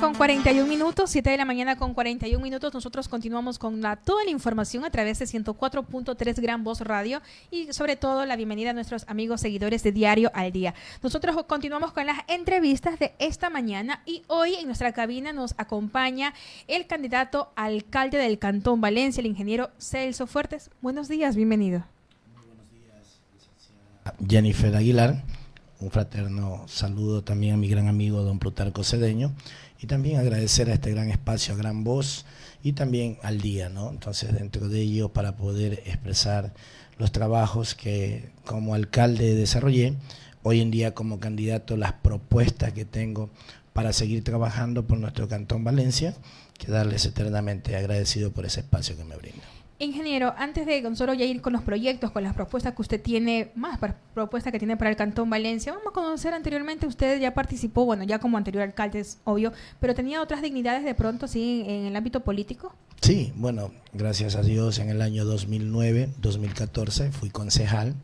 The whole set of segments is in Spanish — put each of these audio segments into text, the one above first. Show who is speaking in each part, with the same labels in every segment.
Speaker 1: con 41 minutos, 7 de la mañana con 41 minutos. Nosotros continuamos con toda la información a través de 104.3 Gran Voz Radio y sobre todo la bienvenida a nuestros amigos seguidores de Diario al Día. Nosotros continuamos con las entrevistas de esta mañana y hoy en nuestra cabina nos acompaña el candidato alcalde del Cantón Valencia, el ingeniero Celso Fuertes. Buenos días, bienvenido. Muy buenos
Speaker 2: días, Jennifer Aguilar un fraterno saludo también a mi gran amigo don Plutarco Cedeño y también agradecer a este gran espacio, a Gran Voz y también al día, ¿no? Entonces dentro de ello para poder expresar los trabajos que como alcalde desarrollé, hoy en día como candidato las propuestas que tengo para seguir trabajando por nuestro Cantón Valencia, quedarles eternamente agradecido por ese espacio que me brinda.
Speaker 1: Ingeniero, antes de solo ya ir con los proyectos, con las propuestas que usted tiene, más propuestas que tiene para el Cantón Valencia, vamos a conocer anteriormente, usted ya participó, bueno, ya como anterior alcalde es obvio, pero tenía otras dignidades de pronto, sí, en el ámbito político.
Speaker 2: Sí, bueno, gracias a Dios en el año 2009, 2014 fui concejal,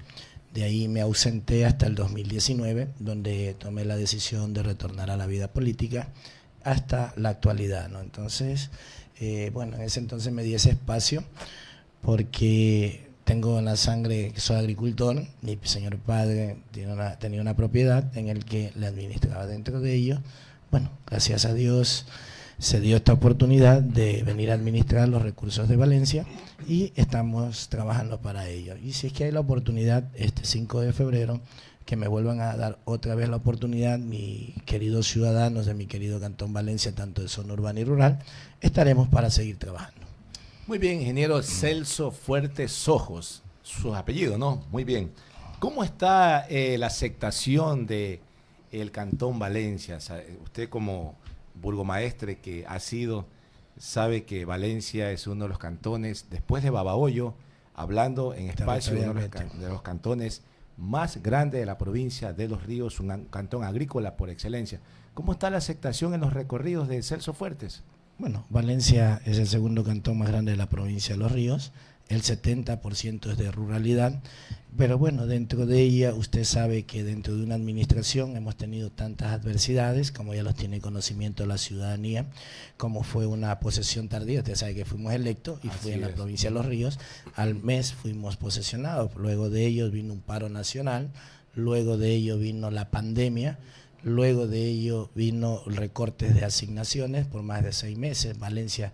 Speaker 2: de ahí me ausenté hasta el 2019, donde tomé la decisión de retornar a la vida política hasta la actualidad, ¿no? Entonces, eh, bueno, en ese entonces me di ese espacio porque tengo en la sangre, soy agricultor, mi señor padre tenía una propiedad en el que le administraba dentro de ello. Bueno, gracias a Dios se dio esta oportunidad de venir a administrar los recursos de Valencia y estamos trabajando para ello. Y si es que hay la oportunidad, este 5 de febrero, que me vuelvan a dar otra vez la oportunidad, mis queridos ciudadanos de mi querido Cantón Valencia, tanto de zona urbana y rural, estaremos para seguir trabajando.
Speaker 3: Muy bien, ingeniero Celso Fuertes Ojos, su apellido, ¿no? Muy bien. ¿Cómo está eh, la aceptación de el Cantón Valencia? usted como burgomaestre que ha sido, sabe que Valencia es uno de los cantones, después de Babahoyo, hablando en espacio de los cantones más grande de la provincia de Los Ríos, un cantón agrícola por excelencia. ¿Cómo está la aceptación en los recorridos de Celso Fuertes?
Speaker 2: Bueno, Valencia es el segundo cantón más grande de la provincia de Los Ríos el 70% es de ruralidad, pero bueno, dentro de ella usted sabe que dentro de una administración hemos tenido tantas adversidades, como ya los tiene conocimiento la ciudadanía, como fue una posesión tardía, usted sabe que fuimos electos y fue en la provincia de Los Ríos, al mes fuimos posesionados, luego de ello vino un paro nacional, luego de ello vino la pandemia, Luego de ello vino recortes de asignaciones por más de seis meses. Valencia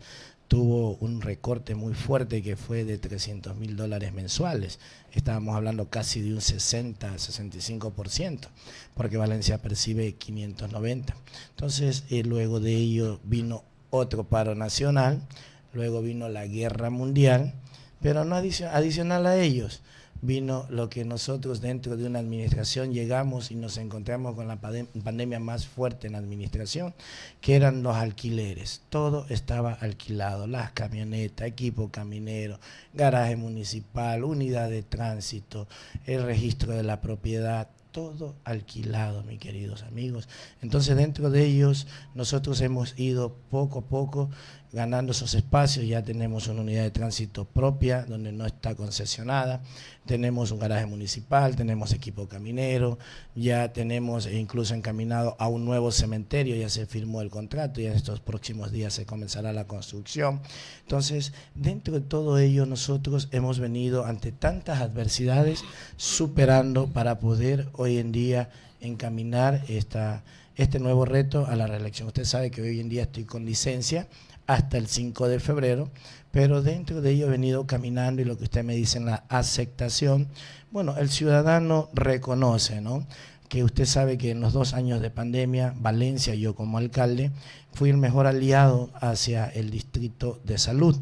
Speaker 2: tuvo un recorte muy fuerte que fue de 300 mil dólares mensuales. Estábamos hablando casi de un 60, 65%, porque Valencia percibe 590. Entonces, eh, luego de ello vino otro paro nacional, luego vino la guerra mundial, pero no adicional a ellos vino lo que nosotros dentro de una administración llegamos y nos encontramos con la pandemia más fuerte en la administración, que eran los alquileres. Todo estaba alquilado, las camionetas, equipo caminero, garaje municipal, unidad de tránsito, el registro de la propiedad, todo alquilado, mis queridos amigos. Entonces, dentro de ellos, nosotros hemos ido poco a poco ganando esos espacios, ya tenemos una unidad de tránsito propia donde no está concesionada, tenemos un garaje municipal, tenemos equipo caminero, ya tenemos incluso encaminado a un nuevo cementerio, ya se firmó el contrato y en estos próximos días se comenzará la construcción. Entonces, dentro de todo ello nosotros hemos venido ante tantas adversidades superando para poder hoy en día encaminar esta, este nuevo reto a la reelección. Usted sabe que hoy en día estoy con licencia, hasta el 5 de febrero, pero dentro de ello he venido caminando y lo que usted me dice en la aceptación, bueno, el ciudadano reconoce, ¿no? que usted sabe que en los dos años de pandemia, Valencia, yo como alcalde, fui el mejor aliado hacia el distrito de salud,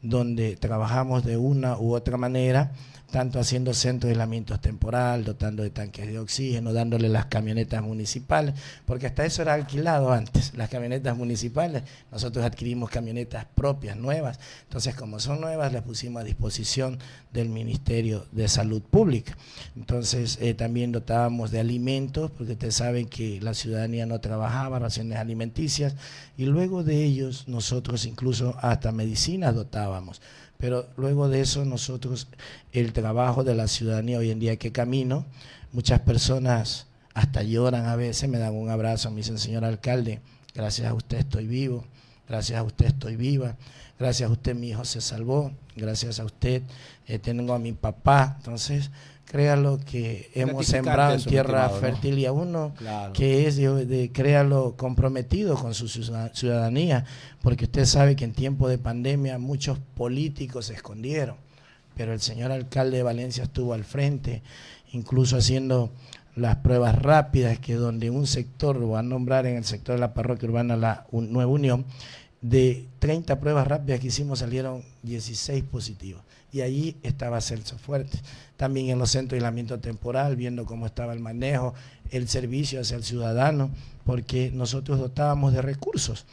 Speaker 2: donde trabajamos de una u otra manera tanto haciendo centros de aislamiento temporal, dotando de tanques de oxígeno, dándole las camionetas municipales, porque hasta eso era alquilado antes, las camionetas municipales, nosotros adquirimos camionetas propias, nuevas, entonces como son nuevas las pusimos a disposición del Ministerio de Salud Pública. Entonces eh, también dotábamos de alimentos, porque ustedes saben que la ciudadanía no trabajaba, raciones alimenticias, y luego de ellos nosotros incluso hasta medicinas dotábamos pero luego de eso nosotros, el trabajo de la ciudadanía hoy en día que camino, muchas personas hasta lloran a veces, me dan un abrazo, me dicen, señor alcalde, gracias a usted estoy vivo, gracias a usted estoy viva, gracias a usted mi hijo se salvó, gracias a usted eh, tengo a mi papá. Entonces, créalo que hemos sembrado en tierra fértil y a uno que es de, créalo comprometido con su ciudadanía, porque usted sabe que en tiempo de pandemia muchos políticos se escondieron, pero el señor alcalde de Valencia estuvo al frente, incluso haciendo las pruebas rápidas, que donde un sector, lo va a nombrar en el sector de la parroquia urbana la Nueva Unión, de 30 pruebas rápidas que hicimos salieron 16 positivos y allí estaba Celso Fuerte. También en los centros de aislamiento temporal, viendo cómo estaba el manejo, el servicio hacia el ciudadano, porque nosotros dotábamos de recursos.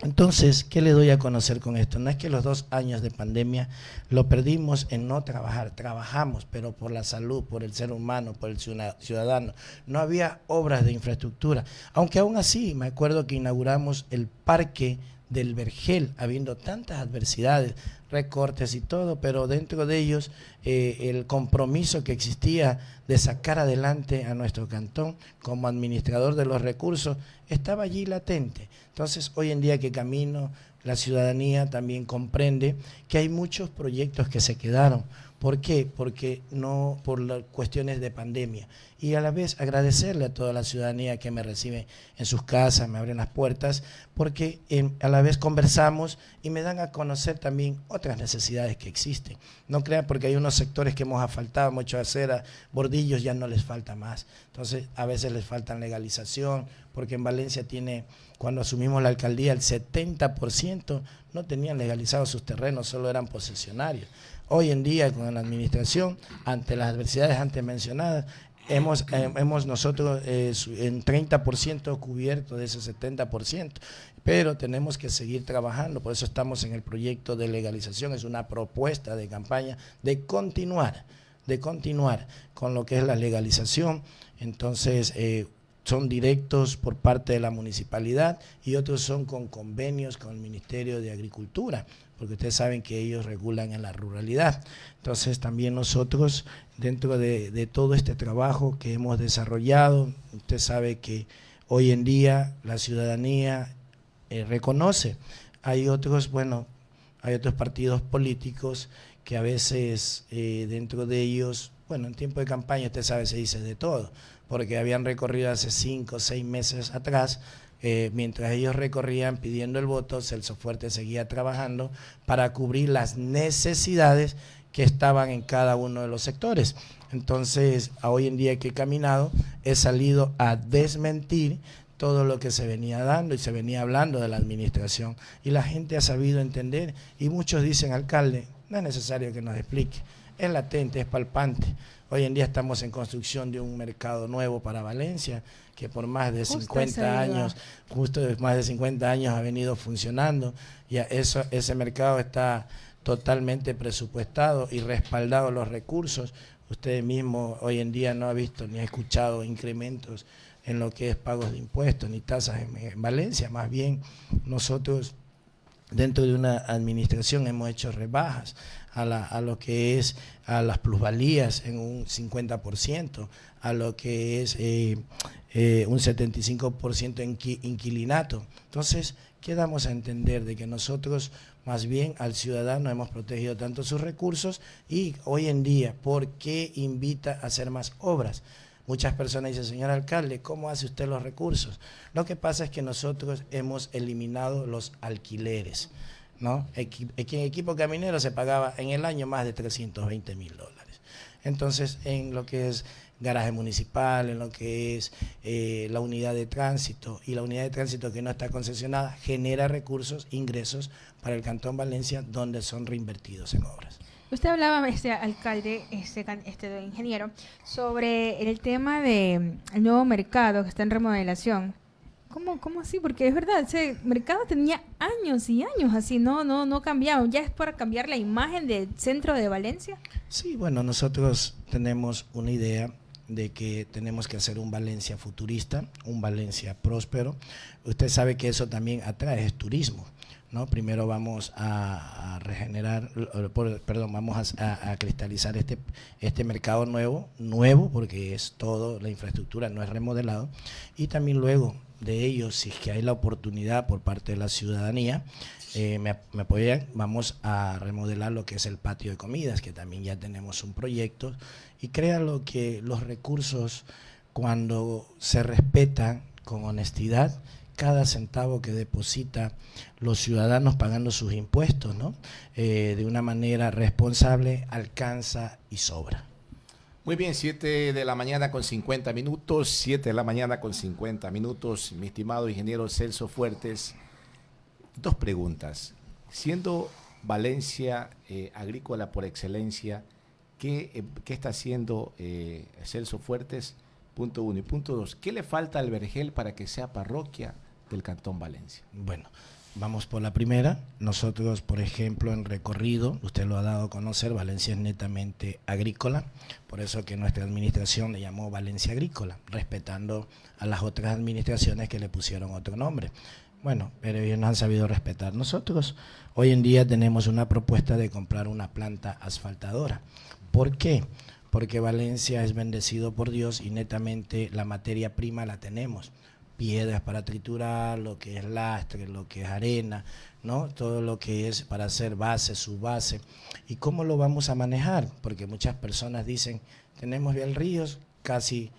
Speaker 2: Entonces, ¿qué le doy a conocer con esto? No es que los dos años de pandemia lo perdimos en no trabajar, trabajamos, pero por la salud, por el ser humano, por el ciudadano. No había obras de infraestructura, aunque aún así me acuerdo que inauguramos el parque del Vergel, habiendo tantas adversidades, recortes y todo, pero dentro de ellos eh, el compromiso que existía de sacar adelante a nuestro cantón como administrador de los recursos estaba allí latente. Entonces, hoy en día que camino, la ciudadanía también comprende que hay muchos proyectos que se quedaron. ¿Por qué? Porque no por cuestiones de pandemia y a la vez agradecerle a toda la ciudadanía que me recibe en sus casas, me abren las puertas, porque a la vez conversamos y me dan a conocer también otras necesidades que existen. No crean porque hay unos sectores que hemos asfaltado, mucho acera, bordillos ya no les falta más. Entonces a veces les falta legalización, porque en Valencia tiene, cuando asumimos la alcaldía, el 70% no tenían legalizados sus terrenos, solo eran posesionarios. Hoy en día con la administración, ante las adversidades antes mencionadas, hemos, eh, hemos nosotros eh, en 30% cubierto de ese 70%, pero tenemos que seguir trabajando, por eso estamos en el proyecto de legalización, es una propuesta de campaña de continuar, de continuar con lo que es la legalización, entonces eh, son directos por parte de la municipalidad y otros son con convenios con el Ministerio de Agricultura, porque ustedes saben que ellos regulan en la ruralidad. Entonces también nosotros, dentro de, todo este trabajo que hemos desarrollado, usted sabe que hoy en día la ciudadanía eh, reconoce. Hay otros, bueno, hay otros partidos políticos que a veces eh, dentro de ellos, bueno, en tiempo de campaña usted sabe, se dice de todo, porque habían recorrido hace cinco o seis meses atrás eh, mientras ellos recorrían pidiendo el voto, Celso Fuerte seguía trabajando para cubrir las necesidades que estaban en cada uno de los sectores. Entonces, a hoy en día que he caminado, he salido a desmentir todo lo que se venía dando y se venía hablando de la administración. Y la gente ha sabido entender y muchos dicen, alcalde, no es necesario que nos explique, es latente, es palpante. Hoy en día estamos en construcción de un mercado nuevo para Valencia, que por más de 50 años, justo más de 50 años ha venido funcionando. Y eso, ese mercado está totalmente presupuestado y respaldado los recursos. Usted mismo hoy en día no ha visto ni ha escuchado incrementos en lo que es pagos de impuestos ni tasas en Valencia. Más bien nosotros dentro de una administración hemos hecho rebajas a, la, a lo que es a las plusvalías en un 50%, a lo que es eh, eh, un 75% en inquilinato. Entonces, ¿qué damos a entender? De que nosotros más bien al ciudadano hemos protegido tanto sus recursos y hoy en día, ¿por qué invita a hacer más obras? Muchas personas dicen, señor alcalde, ¿cómo hace usted los recursos? Lo que pasa es que nosotros hemos eliminado los alquileres. ¿No? en equipo caminero se pagaba en el año más de 320 mil dólares. Entonces, en lo que es garaje municipal, en lo que es eh, la unidad de tránsito y la unidad de tránsito que no está concesionada, genera recursos, ingresos para el Cantón Valencia donde son reinvertidos en obras.
Speaker 1: Usted hablaba, este alcalde, este, este ingeniero, sobre el tema del el nuevo mercado que está en remodelación. ¿Cómo, ¿Cómo así? Porque es verdad, ese mercado tenía años y años así, no, no, no cambiado. ¿Ya es para cambiar la imagen del centro de Valencia?
Speaker 2: Sí, bueno, nosotros tenemos una idea de que tenemos que hacer un Valencia futurista, un Valencia próspero. Usted sabe que eso también atrae turismo ¿no? Primero vamos a, regenerar, perdón, vamos a, cristalizar este, este mercado nuevo, nuevo porque es todo, la infraestructura no es remodelado, y también luego de ello, si es que hay la oportunidad por parte de la ciudadanía, eh, me, me, apoyan, vamos a remodelar lo que es el patio de comidas, que también ya tenemos un proyecto, y créanlo que los recursos, cuando se respetan con honestidad, cada centavo que deposita los ciudadanos pagando sus impuestos, ¿no? Eh, de una manera responsable, alcanza y sobra.
Speaker 3: Muy bien, 7 de la mañana con 50 minutos, 7 de la mañana con 50 minutos, mi estimado ingeniero Celso Fuertes. Dos preguntas. Siendo Valencia eh, agrícola por excelencia, ¿qué, eh, está haciendo Celso Fuertes? Punto uno. Y punto dos, ¿qué le falta al Vergel para que sea parroquia del Cantón Valencia?
Speaker 2: Bueno, vamos por la primera. Nosotros, por ejemplo, en recorrido, usted lo ha dado a conocer, Valencia es netamente agrícola, por eso que nuestra administración le llamó Valencia Agrícola, respetando a las otras administraciones que le pusieron otro nombre. Bueno, pero ellos no han sabido respetar. Nosotros hoy en día tenemos una propuesta de comprar una planta asfaltadora. ¿Por qué? Porque Valencia es bendecido por Dios y netamente la materia prima la tenemos piedras para triturar, lo que es lastre, lo que es arena, ¿no? Todo lo que es para hacer base, base. ¿Y cómo lo vamos a manejar? Porque muchas personas dicen, tenemos bien ríos casi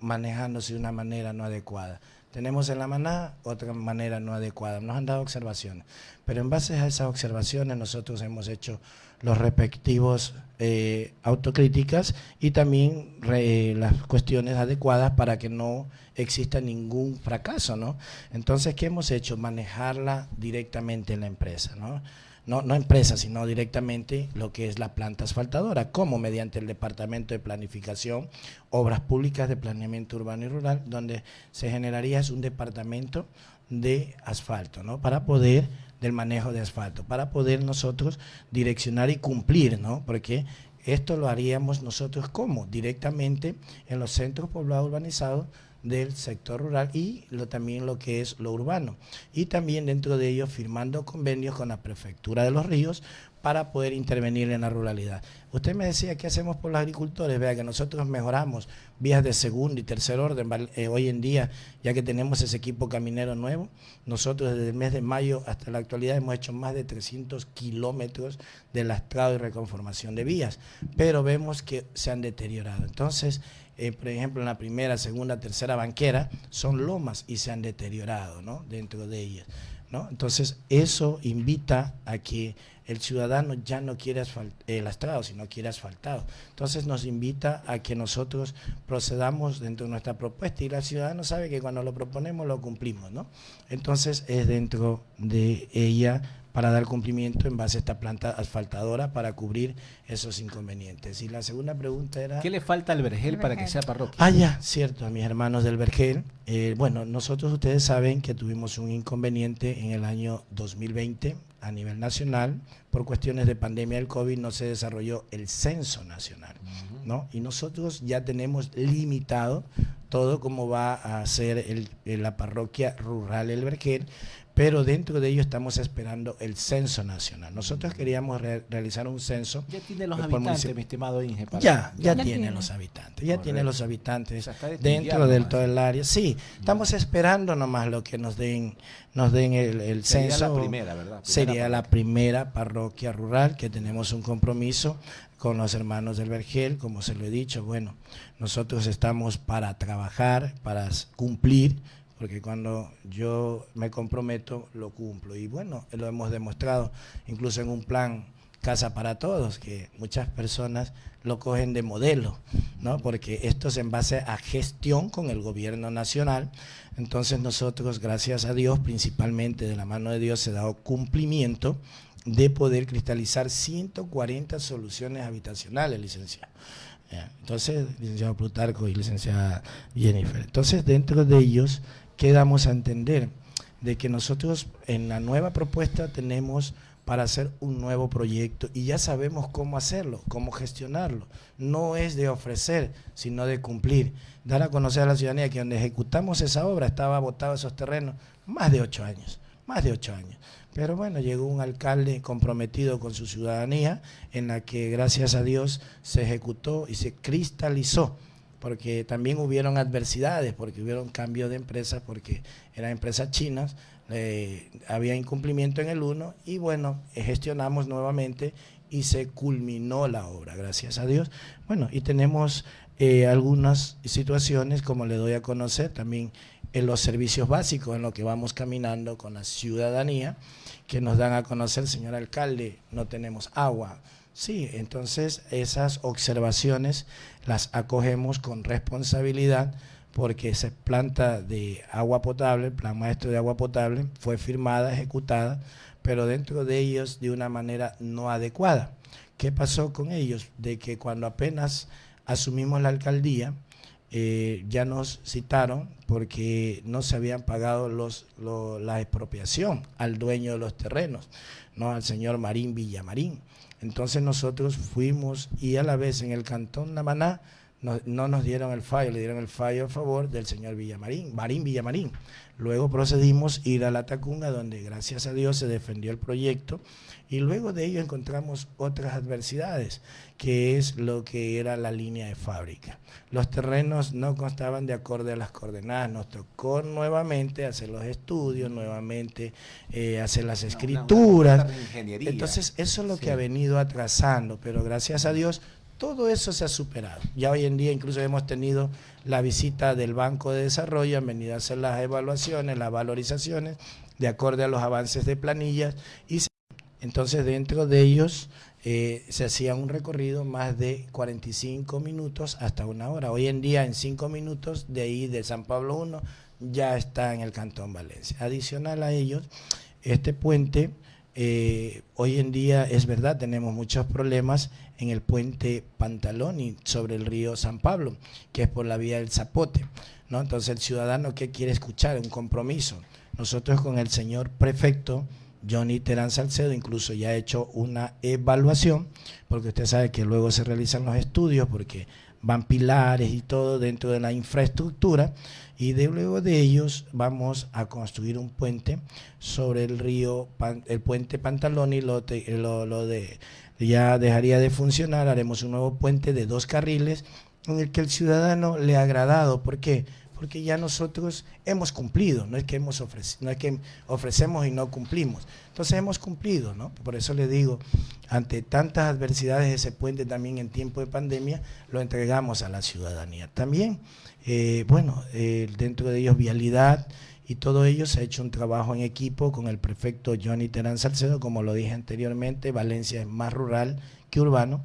Speaker 2: manejándose de una manera no adecuada. Tenemos en la maná otra manera no adecuada. Nos han dado observaciones. Pero en base a esas observaciones nosotros hemos hecho los respectivos eh, autocríticas y también las cuestiones adecuadas para que no exista ningún fracaso, ¿no? Entonces, ¿qué hemos hecho? Manejarla directamente en la empresa, ¿no? No, no empresa, sino directamente lo que es la planta asfaltadora, como mediante el Departamento de Planificación, Obras Públicas de Planeamiento Urbano y Rural, donde se generaría un departamento de asfalto, ¿no? Para poder del manejo de asfalto, para poder nosotros direccionar y cumplir, ¿no? Porque esto lo haríamos nosotros como directamente en los centros poblados urbanizados del sector rural y lo, también lo que es lo urbano. Y también dentro de ellos firmando convenios con la Prefectura de los Ríos para poder intervenir en la ruralidad. Usted me decía, ¿qué hacemos por los agricultores? Vea que nosotros mejoramos vías de segundo y tercer orden eh, hoy en día, ya que tenemos ese equipo caminero nuevo. Nosotros desde el mes de mayo hasta la actualidad hemos hecho más de 300 kilómetros de lastrado y reconformación de vías, pero vemos que se han deteriorado. Entonces, eh, por ejemplo, en la primera, segunda, tercera banquera, son lomas y se han deteriorado ¿no? dentro de ellas. ¿No? Entonces, eso invita a que el ciudadano ya no quiere el lastrado, sino quiere asfaltado. Entonces nos invita a que nosotros procedamos dentro de nuestra propuesta y el ciudadano sabe que cuando lo proponemos lo cumplimos, ¿no? Entonces es dentro de ella para dar cumplimiento en base a esta planta asfaltadora para cubrir esos inconvenientes. Y la segunda pregunta era...
Speaker 3: ¿Qué le falta al Vergel, para que sea parroquia?
Speaker 2: Ah, ya, cierto, a mis hermanos del Vergel. Eh, bueno, nosotros ustedes saben que tuvimos un inconveniente en el año 2020 a nivel nacional. Por cuestiones de pandemia del COVID no se desarrolló el censo nacional, ¿no? Y nosotros ya tenemos limitado todo como va a ser el, la parroquia rural El Vergel, pero dentro de ello estamos esperando el censo nacional. Nosotros queríamos realizar un censo.
Speaker 3: Ya tiene los habitantes, mi estimado Inge.
Speaker 2: Ya, ya, tiene, los habitantes, ya tiene los habitantes dentro del todo el área. Sí, estamos esperando nomás lo que nos den, nos den el, censo.
Speaker 3: Sería la primera, ¿verdad?
Speaker 2: sería la primera parroquia rural que tenemos un compromiso con los hermanos del Vergel, como se lo he dicho, bueno, nosotros estamos para trabajar, para cumplir porque cuando yo me comprometo, lo cumplo. Y bueno, lo hemos demostrado, incluso en un plan Casa para Todos, que muchas personas lo cogen de modelo, ¿no? Porque esto es en base a gestión con el gobierno nacional. Entonces nosotros, gracias a Dios, principalmente de la mano de Dios, se ha dado cumplimiento de poder cristalizar 140 soluciones habitacionales, licenciado. Entonces, licenciado Plutarco y licenciada Jennifer. Entonces, dentro de ellos quedamos a entender de que nosotros en la nueva propuesta tenemos para hacer un nuevo proyecto y ya sabemos cómo hacerlo, cómo gestionarlo. No es de ofrecer, sino de cumplir. Dar a conocer a la ciudadanía que donde ejecutamos esa obra estaba botado esos terrenos más de ocho años. más de ocho años. Pero bueno, llegó un alcalde comprometido con su ciudadanía, en la que gracias a Dios se ejecutó y se cristalizó porque también hubieron adversidades, porque hubieron cambio de empresas, porque eran empresas chinas, había incumplimiento en el uno y bueno, gestionamos nuevamente y se culminó la obra, gracias a Dios. Bueno, y tenemos eh, algunas situaciones, como le doy a conocer, también en los servicios básicos, en lo que vamos caminando con la ciudadanía, que nos dan a conocer, señor alcalde, no tenemos agua, Sí, entonces esas observaciones las acogemos con responsabilidad porque esa planta de agua potable, plan maestro de agua potable, fue firmada, ejecutada, pero dentro de ellos de una manera no adecuada. ¿Qué pasó con ellos? De que cuando apenas asumimos la alcaldía, eh, ya nos citaron porque no se habían pagado los, la expropiación al dueño de los terrenos, no al señor Marín Villamarín. Entonces nosotros fuimos y a la vez en el cantón Namaná no, no, nos dieron el fallo, le dieron el fallo a favor del señor Villamarín, Marín Villamarín. Luego procedimos a ir a la Tacunga, donde gracias a Dios se defendió el proyecto, y luego de ello encontramos otras adversidades, que es lo que era la línea de fábrica. Los terrenos no constaban de acorde a las coordenadas, nos tocó nuevamente hacer los estudios, nuevamente eh, hacer las escrituras. Entonces, eso es lo que ha venido atrasando, pero gracias a Dios todo eso se ha superado. Ya hoy en día incluso hemos tenido la visita del Banco de Desarrollo, han venido a hacer las evaluaciones, las valorizaciones, de acuerdo a los avances de planillas. Y entonces dentro de ellos eh, se hacía un recorrido más de 45 minutos hasta una hora. Hoy en día en 5 minutos de ahí de San Pablo 1 ya está en el Cantón Valencia. Adicional a ellos, este puente eh, hoy en día es verdad, tenemos muchos problemas en el puente Pantaloni sobre el río San Pablo, que es por la vía del Zapote. ¿no? Entonces el ciudadano que quiere escuchar un compromiso. Nosotros con el señor prefecto Johnny Terán Salcedo incluso ya ha hecho una evaluación, porque usted sabe que luego se realizan los estudios, porque van pilares y todo dentro de la infraestructura y de luego de ellos vamos a construir un puente sobre el río, el puente Pantaloni, lo, lo, lo de, ya dejaría de funcionar, haremos un nuevo puente de dos carriles en el que el ciudadano le ha agradado. ¿Por qué? Porque ya nosotros hemos cumplido, no es que, hemos no es que ofrecemos y no cumplimos. Entonces hemos cumplido, ¿no? Por eso le digo, ante tantas adversidades ese puente también en tiempo de pandemia lo entregamos a la ciudadanía. También, eh, bueno, eh, dentro de ellos vialidad y todo ello se ha hecho un trabajo en equipo con el prefecto Johnny Terán Salcedo, como lo dije anteriormente, Valencia es más rural que urbano,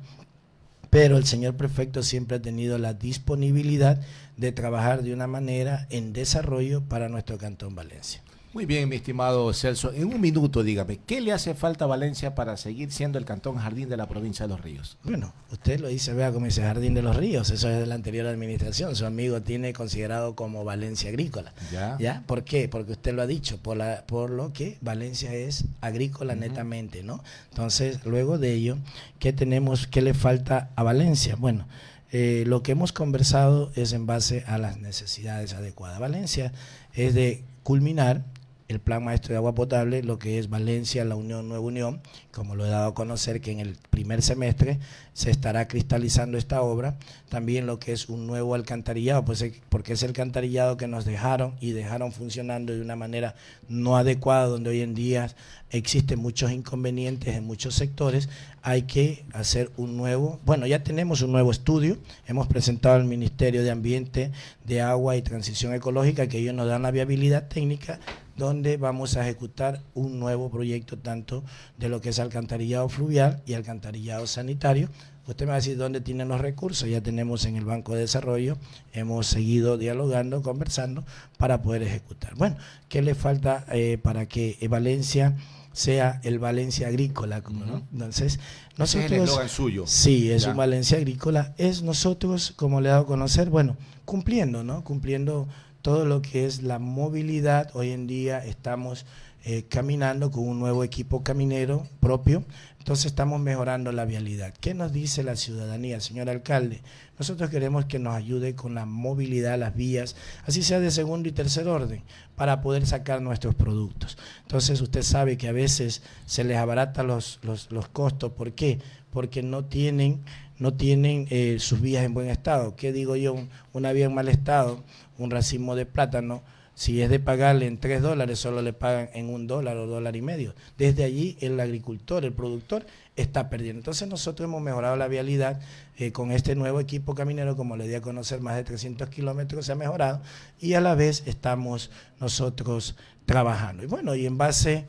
Speaker 2: pero el señor prefecto siempre ha tenido la disponibilidad de trabajar de una manera en desarrollo para nuestro Cantón Valencia.
Speaker 3: Muy bien, mi estimado Celso. En un minuto, dígame, ¿qué le hace falta a Valencia para seguir siendo el cantón jardín de la provincia de Los Ríos?
Speaker 2: Bueno, usted lo dice, vea como dice Jardín de los Ríos, eso es de la anterior administración. Su amigo tiene considerado como Valencia agrícola. ¿Ya? ¿Ya? ¿Por qué? Porque usted lo ha dicho, por, la, por lo que Valencia es agrícola netamente, ¿no? Entonces, luego de ello, ¿qué tenemos, qué le falta a Valencia? Bueno, eh, lo que hemos conversado es en base a las necesidades adecuadas. Valencia es de culminar el plan maestro de agua potable, lo que es Valencia, la Unión Nueva Unión, como lo he dado a conocer que en el primer semestre se estará cristalizando esta obra, también lo que es un nuevo alcantarillado, pues porque es el alcantarillado que nos dejaron y dejaron funcionando de una manera no adecuada, donde hoy en día existen muchos inconvenientes en muchos sectores, hay que hacer un nuevo, bueno, ya tenemos un nuevo estudio, hemos presentado al Ministerio de Ambiente, de Agua y Transición Ecológica, que ellos nos dan la viabilidad técnica donde vamos a ejecutar un nuevo proyecto tanto de lo que es alcantarillado fluvial y alcantarillado sanitario. Usted me va a decir dónde tienen los recursos, ya tenemos en el Banco de Desarrollo, hemos seguido dialogando, conversando para poder ejecutar. Bueno, ¿qué le falta eh, para que Valencia sea el Valencia agrícola? ¿no? Entonces, nosotros...
Speaker 3: es el suyo.
Speaker 2: Sí, es un Valencia agrícola. Es nosotros, como le he dado a conocer, bueno, cumpliendo, ¿no? Cumpliendo todo lo que es la movilidad. Hoy en día estamos eh, caminando con un nuevo equipo caminero propio. Entonces estamos mejorando la vialidad. ¿Qué nos dice la ciudadanía, señor alcalde? Nosotros queremos que nos ayude con la movilidad, las vías, así sea de segundo y tercer orden, para poder sacar nuestros productos. Entonces usted sabe que a veces se les abarata los, los, los costos. ¿Por qué? Porque no tienen no tienen eh, sus vías en buen estado. ¿Qué digo yo? Una vía en mal estado, un racimo de plátano, si es de pagarle en tres dólares, solo le pagan en un dólar o dólar y medio. Desde allí el agricultor, el productor, está perdiendo. Entonces nosotros hemos mejorado la vialidad eh, con este nuevo equipo caminero, como le di a conocer, más de 300 kilómetros se ha mejorado y a la vez estamos nosotros trabajando. Y bueno, y en base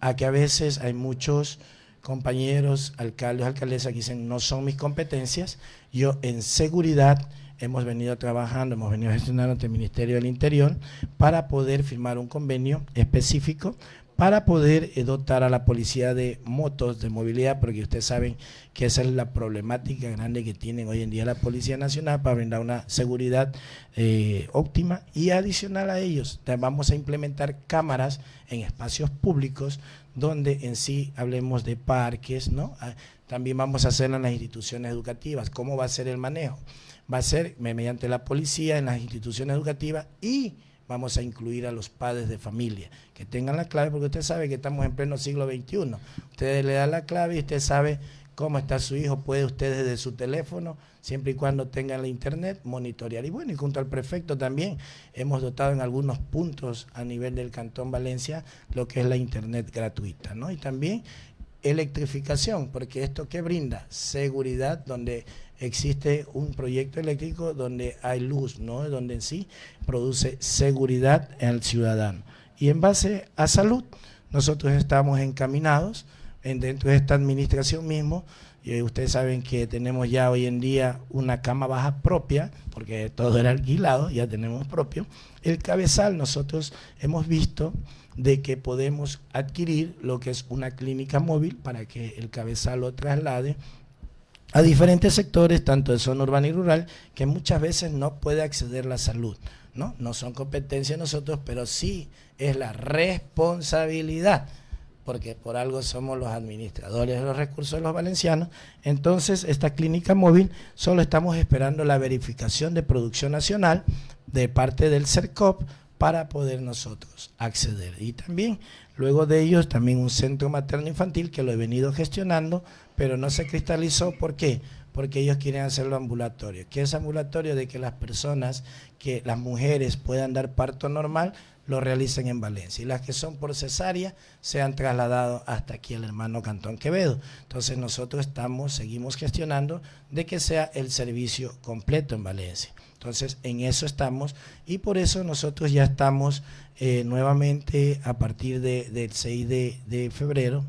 Speaker 2: a que a veces hay muchos compañeros, alcaldes, alcaldesas que dicen no son mis competencias. Yo en seguridad hemos venido trabajando, hemos venido gestionando ante el Ministerio del Interior para poder firmar un convenio específico para poder eh, dotar a la policía de motos de movilidad, porque ustedes saben que esa es la problemática grande que tienen hoy en día la Policía Nacional para brindar una seguridad eh, óptima y adicional a ellos vamos a implementar cámaras en espacios públicos donde en sí hablemos de parques, ¿no? Ah, también vamos a hacerlo en las instituciones educativas. ¿Cómo va a ser el manejo? Va a ser mediante la policía en las instituciones educativas y vamos a incluir a los padres de familia, que tengan la clave, porque usted sabe que estamos en pleno siglo XXI. Usted le da la clave y usted sabe cómo está su hijo, puede usted desde su teléfono, siempre y cuando tenga la internet, monitorear. Y bueno, y junto al prefecto también hemos dotado en algunos puntos a nivel del Cantón Valencia lo que es la internet gratuita, ¿no? Y también electrificación, porque esto que brinda seguridad donde existe un proyecto eléctrico donde hay luz, ¿no? Donde en sí produce seguridad al ciudadano. Y en base a salud, nosotros estamos encaminados en, dentro de esta administración mismo. Y ustedes saben que tenemos ya hoy en día una cama baja propia, porque todo era alquilado, ya tenemos propio. El cabezal, nosotros hemos visto de que podemos adquirir lo que es una clínica móvil para que el cabezal lo traslade a diferentes sectores, tanto de zona urbana y rural, que muchas veces no puede acceder la salud. ¿no? no son competencia nosotros, pero sí es la responsabilidad, porque por algo somos los administradores de los recursos de los valencianos. Entonces, esta clínica móvil solo estamos esperando la verificación de producción nacional de parte del CERCOP para poder nosotros acceder. Y también, luego de ellos, también un centro materno infantil que lo he venido gestionando pero no se cristalizó. ¿Por qué? Porque ellos quieren hacerlo ambulatorio. ¿Qué es ambulatorio? De que las personas, que las mujeres puedan dar parto normal, lo realicen en Valencia. Y las que son por cesárea se han trasladado hasta aquí el hermano Cantón Quevedo. Entonces nosotros estamos, seguimos gestionando de que sea el servicio completo en Valencia. Entonces en eso estamos y por eso nosotros ya estamos eh, nuevamente a partir del 6 de febrero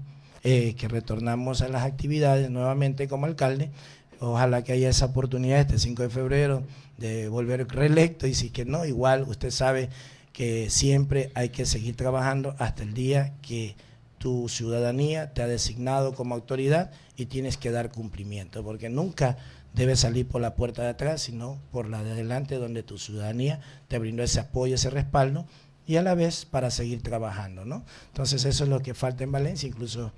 Speaker 2: eh, que retornamos a las actividades nuevamente como alcalde. Ojalá que haya esa oportunidad este 5 de febrero de volver reelecto y si que no, igual usted sabe que siempre hay que seguir trabajando hasta el día que tu ciudadanía te ha designado como autoridad y tienes que dar cumplimiento, porque nunca debes salir por la puerta de atrás, sino por la de adelante donde tu ciudadanía te brindó ese apoyo, ese respaldo y a la vez para seguir trabajando, ¿no? Entonces eso es lo que falta en Valencia, incluso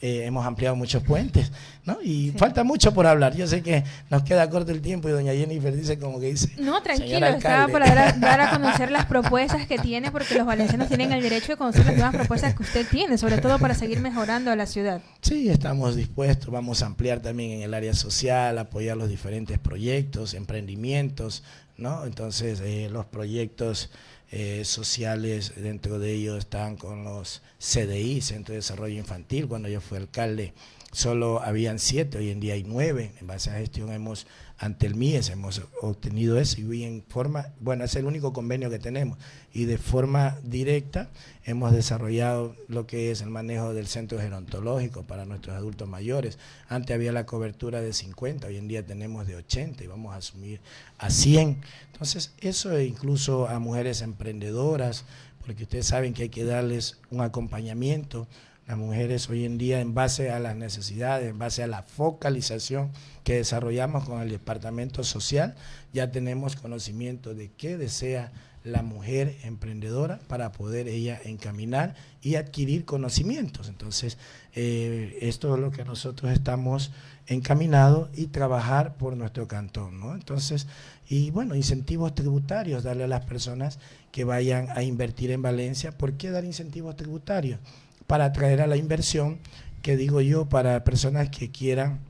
Speaker 2: eh, hemos ampliado muchos puentes, ¿no? Y falta mucho por hablar. Yo sé que nos queda corto el tiempo y doña Jennifer dice como que dice...
Speaker 1: No, tranquilo, estaba por dar, a conocer las propuestas que tiene, porque los valencianos tienen el derecho de conocer las nuevas propuestas que usted tiene, sobre todo para seguir mejorando a la ciudad.
Speaker 2: Sí, estamos dispuestos, vamos a ampliar también en el área social, apoyar los diferentes proyectos, emprendimientos, ¿no? Entonces, eh, los proyectos eh, sociales, dentro de ellos están con los CDI, Centro de Desarrollo Infantil, cuando yo fui alcalde solo habían siete, hoy en día hay nueve, en base a gestión hemos, ante el MIES hemos obtenido eso y en forma, bueno, es el único convenio que tenemos y de forma directa hemos desarrollado lo que es el manejo del centro gerontológico para nuestros adultos mayores. Antes había la cobertura de 50, hoy en día tenemos de 80 y vamos a asumir a 100. Entonces, eso incluso a mujeres emprendedoras, porque ustedes saben que hay que darles un acompañamiento las mujeres hoy en día en base a las necesidades, en base a la focalización que desarrollamos con el Departamento Social, ya tenemos conocimiento de qué desea la mujer emprendedora para poder ella encaminar y adquirir conocimientos. Entonces, eh, esto es lo que nosotros estamos encaminados y trabajar por nuestro cantón, ¿no? Entonces, y bueno, incentivos tributarios, darle a las personas que vayan a invertir en Valencia. ¿Por qué dar incentivos tributarios? Para atraer a la inversión, que digo yo, para personas que quieran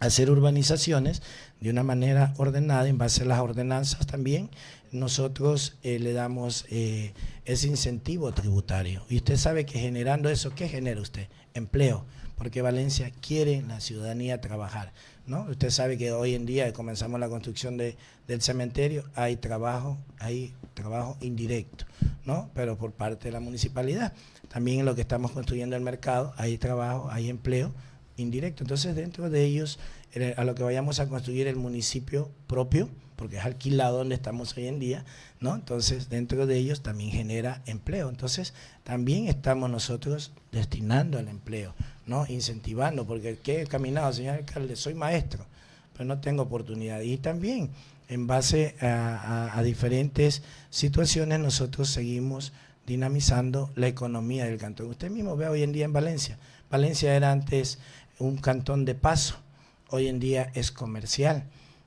Speaker 2: hacer urbanizaciones de una manera ordenada, en base a las ordenanzas también, nosotros eh, le damos eh, ese incentivo tributario. Y usted sabe que generando eso, ¿qué genera usted? Empleo, porque Valencia quiere la ciudadanía trabajar. Usted sabe que hoy en día comenzamos la construcción de, del cementerio, hay trabajo, hay trabajo indirecto, ¿no? pero por parte de la municipalidad. También en lo que estamos construyendo el mercado, hay trabajo, hay empleo indirecto. Entonces, dentro de ellos, a lo que vayamos a construir el municipio propio, porque es alquilado donde estamos hoy en día, ¿no? Entonces, dentro de ellos también genera empleo. Entonces, también estamos nosotros destinando al empleo, ¿no? Incentivando, porque ¿qué he caminado, señor alcalde? Soy maestro, pero no tengo oportunidad. Y también, en base a, diferentes situaciones, nosotros seguimos dinamizando la economía del cantón. Usted mismo ve hoy en día en Valencia. Valencia era antes un cantón de paso, hoy en día es comercial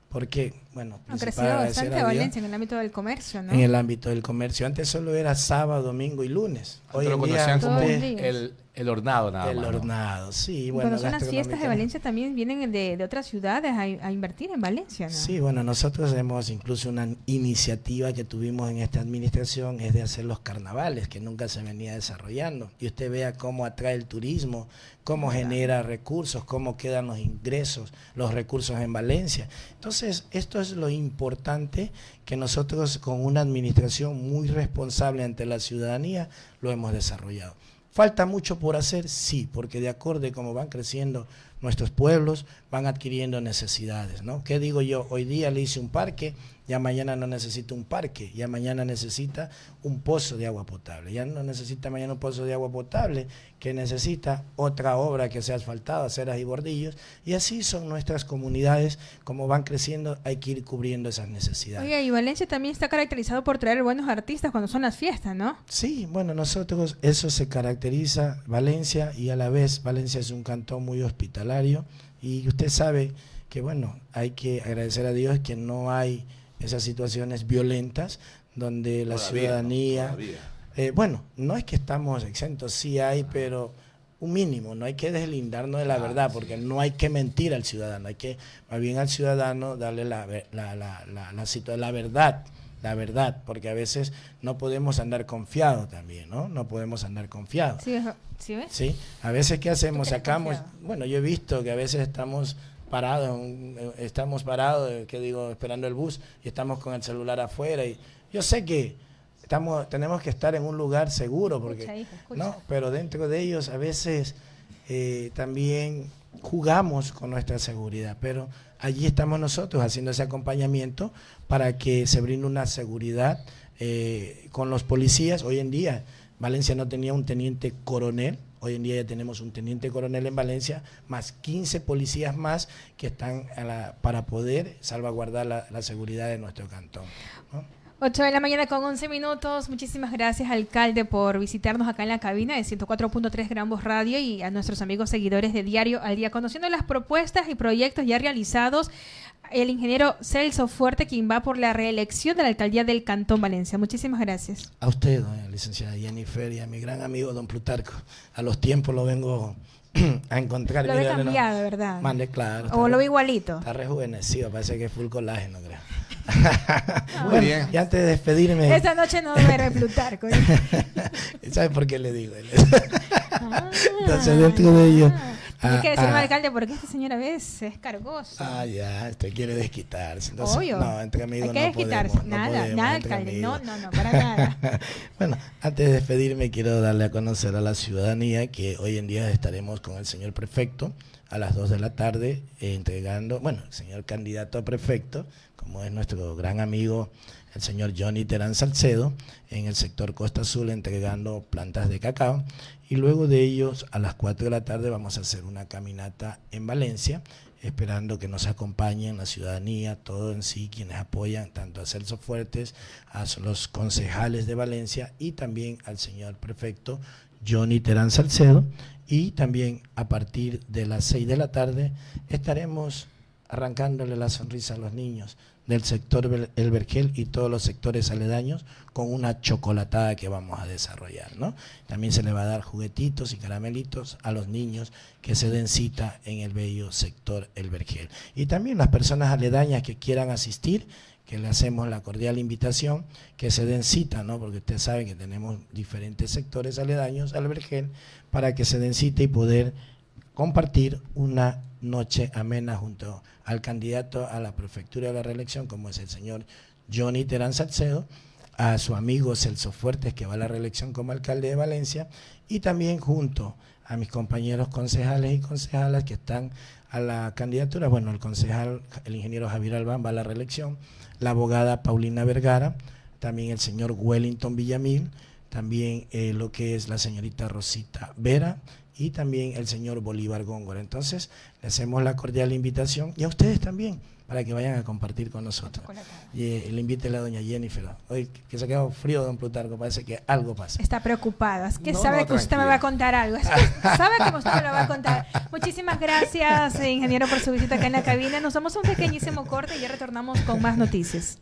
Speaker 2: porque, bueno,
Speaker 1: ha crecido bastante Valencia en el ámbito del comercio, ¿no?
Speaker 2: En el ámbito del comercio. Antes solo era sábado, domingo y lunes.
Speaker 3: Hoy lo conocían como el, el hornado nada
Speaker 2: el
Speaker 3: más.
Speaker 2: El hornado, sí.
Speaker 1: Bueno, Cuando son las fiestas de Valencia también vienen de, de otras ciudades a, a, invertir en Valencia, ¿no?
Speaker 2: Sí, bueno, nosotros hemos incluso una iniciativa que tuvimos en esta administración es de hacer los carnavales, que nunca se venía desarrollando. Y usted vea cómo atrae el turismo, cómo genera recursos, cómo quedan los ingresos, los recursos en Valencia. Entonces, esto es lo importante que nosotros con una administración muy responsable ante la ciudadanía lo hemos desarrollado. ¿Falta mucho por hacer? Sí, porque de acuerdo a cómo van creciendo nuestros pueblos, van adquiriendo necesidades, ¿no? ¿Qué digo yo? Hoy día le hice un parque, ya mañana no necesita un parque, ya mañana necesita un pozo de agua potable, ya no necesita mañana un pozo de agua potable, que necesita otra obra que sea asfaltada, aceras y bordillos, y así son nuestras comunidades, como van creciendo, hay que ir cubriendo esas necesidades.
Speaker 1: Oye, y Valencia también está caracterizado por traer buenos artistas cuando son las fiestas, ¿no?
Speaker 2: Sí, bueno, nosotros eso se caracteriza, Valencia, y a la vez Valencia es un cantón muy hospitalario, y usted sabe que, bueno, hay que agradecer a Dios que no hay esas situaciones violentas donde la ciudadanía... Eh, bueno, no es que estamos exentos, sí hay, pero un mínimo, no hay que deslindarnos de la verdad, porque no hay que mentir al ciudadano, hay que más bien al ciudadano darle la, la, la, la, la verdad, la verdad, porque a veces no podemos andar confiados también, ¿no? No podemos andar confiados.
Speaker 1: Sí, ¿sí ves?
Speaker 2: Sí, a veces ¿qué hacemos? Sacamos, bueno, yo he visto que a veces estamos parados, estamos parados, eh, que digo, esperando el bus y estamos con el celular afuera y yo sé que estamos tenemos que estar en un lugar seguro porque no, pero dentro de ellos a veces eh, también jugamos con nuestra seguridad, pero allí estamos nosotros haciendo ese acompañamiento para que se brinde una seguridad eh, con los policías. Hoy en día Valencia no tenía un teniente coronel, Hoy en día ya tenemos un teniente coronel en Valencia, más 15 policías más que están para poder salvaguardar la, seguridad de nuestro cantón.
Speaker 1: 8 de la mañana con 11 minutos. Muchísimas gracias, alcalde, por visitarnos acá en la cabina de 104.3 Gran Voz Radio y a nuestros amigos seguidores de Diario al Día, conociendo las propuestas y proyectos ya realizados el ingeniero Celso Fuerte, quien va por la reelección de la alcaldía del Cantón Valencia. Muchísimas gracias.
Speaker 2: A usted, doña licenciada Jennifer, y a mi gran amigo don Plutarco. A los tiempos lo vengo a encontrar.
Speaker 1: Lo ve cambiado, ¿verdad?
Speaker 2: Mande, claro.
Speaker 1: O lo ve igualito.
Speaker 2: Está rejuvenecido, parece que es full colágeno, creo. Muy bien. Y antes de despedirme.
Speaker 1: Esta noche no duerme Plutarco. ¿eh?
Speaker 2: ¿Sabe por qué le digo? ah, Entonces, dentro de ellos.
Speaker 1: Hay que decirme, ah, alcalde, porque este señor a veces es cargoso.
Speaker 2: Ah, ya, usted quiere desquitarse.
Speaker 1: Entonces, Obvio.
Speaker 2: No, entre amigos
Speaker 1: Hay que desquitarse. nada, nada, alcalde. No, no, no, para nada.
Speaker 2: bueno, antes de despedirme, quiero darle a conocer a la ciudadanía que hoy en día estaremos con el señor prefecto a las 2 de la tarde entregando, bueno, el señor candidato a prefecto, como es nuestro gran amigo el señor Johnny Terán Salcedo en el sector Costa Azul entregando plantas de cacao y luego de ellos a las 4 de la tarde vamos a hacer una caminata en Valencia esperando que nos acompañen la ciudadanía, todo en sí, quienes apoyan tanto a Celso Fuertes, a los concejales de Valencia y también al señor prefecto Johnny Terán Salcedo. Y también a partir de las 6 de la tarde estaremos arrancándole la sonrisa a los niños del sector El Vergel y todos los sectores aledaños con una chocolatada que vamos a desarrollar. ¿no? También se le va a dar juguetitos y caramelitos a los niños que se den cita en el bello sector El Vergel. Y también las personas aledañas que quieran asistir, que le hacemos la cordial invitación, que se den cita, ¿no? porque usted sabe que tenemos diferentes sectores aledaños al Vergel, para que se den cita y poder compartir una noche amena junto al candidato a la prefectura de la reelección, como es el señor Johnny Terán Salcedo, a su amigo Celso Fuertes, que va a la reelección como alcalde de Valencia, y también junto a mis compañeros concejales y concejalas que están a la candidatura, bueno, el concejal, el ingeniero Javier Albán va a la reelección, la abogada Paulina Vergara, también el señor Wellington Villamil, también eh, lo que es la señorita Rosita Vera, y también el señor Bolívar Góngora. Entonces, le hacemos la cordial invitación y a ustedes también para que vayan a compartir con nosotros. Y eh, le invite a la doña Jennifer. Hoy que se ha quedado frío, don Plutarco, parece que algo pasa.
Speaker 1: Está preocupada, es que sabe que usted me va a contar algo. sabe que usted me lo va a contar. Muchísimas gracias, ingeniero, por su visita acá en la cabina. Nos damos un pequeñísimo corte y ya retornamos con más noticias.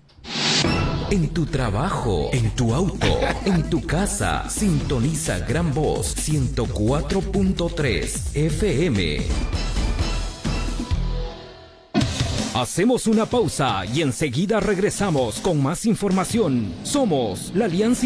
Speaker 4: En tu trabajo, en tu auto, en tu casa, sintoniza Gran Voz 104.3 FM. Hacemos una pausa y enseguida regresamos con más información. Somos la Alianza